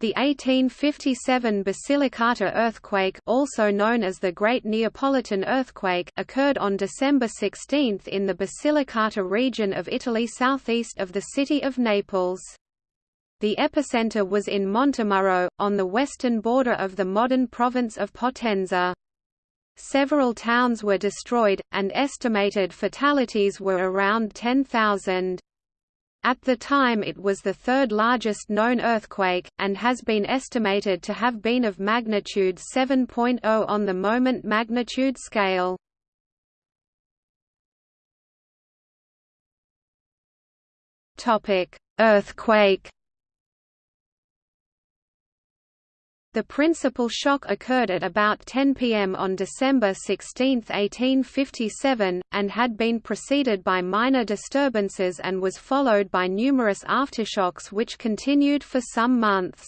The 1857 Basilicata earthquake also known as the Great Neapolitan Earthquake occurred on December 16 in the Basilicata region of Italy southeast of the city of Naples. The epicenter was in Montemurro, on the western border of the modern province of Potenza. Several towns were destroyed, and estimated fatalities were around 10,000. At the time it was the third largest known earthquake, and has been estimated to have been of magnitude 7.0 on the moment magnitude scale. Earthquake The principal shock occurred at about 10 pm on December 16, 1857, and had been preceded by minor disturbances and was followed by numerous aftershocks which continued for some months.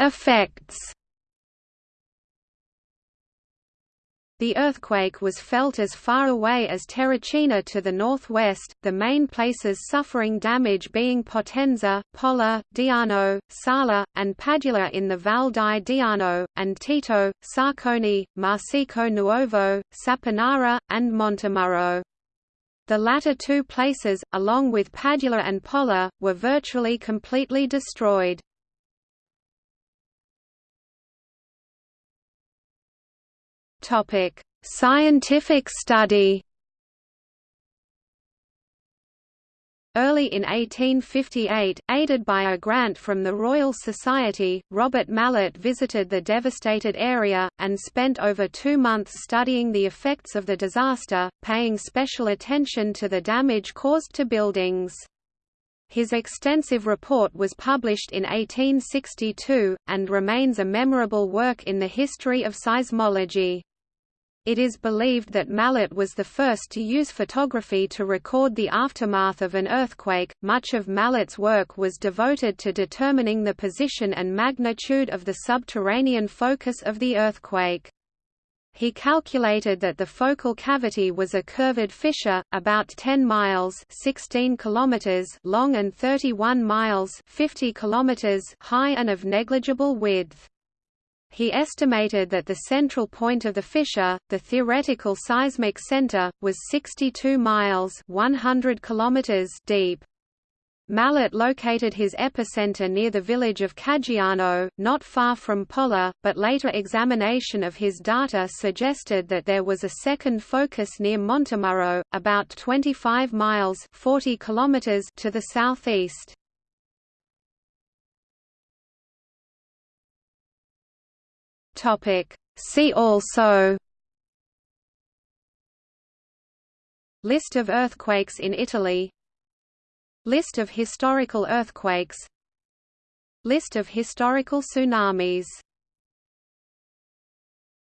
Effects The earthquake was felt as far away as Terracina to the northwest, the main places suffering damage being Potenza, Polla, Diano, Sala, and Padula in the Val di Diano, and Tito, Sarconi, Marsico Nuovo, Saponara, and Montemurro. The latter two places, along with Padula and Polla, were virtually completely destroyed. Scientific study. Early in 1858, aided by a grant from the Royal Society, Robert Mallet visited the devastated area, and spent over two months studying the effects of the disaster, paying special attention to the damage caused to buildings. His extensive report was published in 1862, and remains a memorable work in the history of seismology. It is believed that Mallet was the first to use photography to record the aftermath of an earthquake. Much of Mallet's work was devoted to determining the position and magnitude of the subterranean focus of the earthquake. He calculated that the focal cavity was a curved fissure, about 10 miles 16 kilometers long and 31 miles 50 kilometers high and of negligible width. He estimated that the central point of the fissure, the theoretical seismic center, was 62 miles 100 kilometers deep. Mallet located his epicenter near the village of Caggiano, not far from Polla, but later examination of his data suggested that there was a second focus near Montemurro, about 25 miles 40 kilometers to the southeast. Topic. See also List of earthquakes in Italy List of historical earthquakes List of historical tsunamis